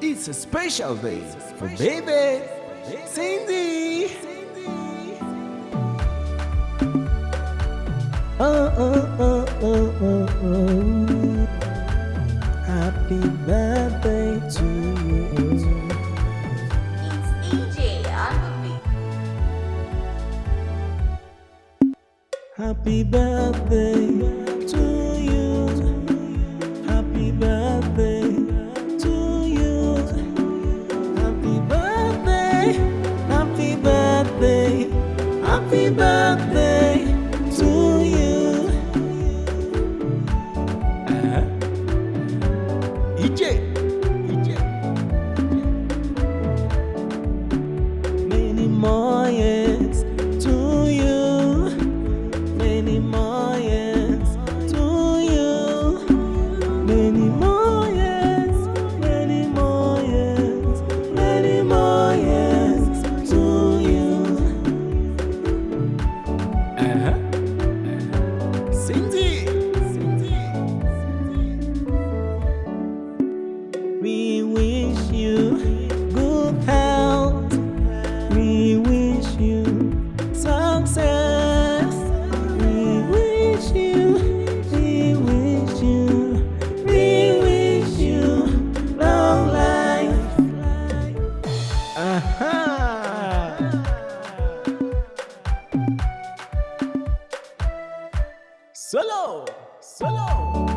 It's a special day for baby Cindy. Oh, oh, oh, oh, oh, oh. Happy birthday to you. It's EJ on the beat. Happy birthday Happy birthday We wish you good health. We wish you success. We wish you, we wish you, we wish you long life. Aha! Solo, solo.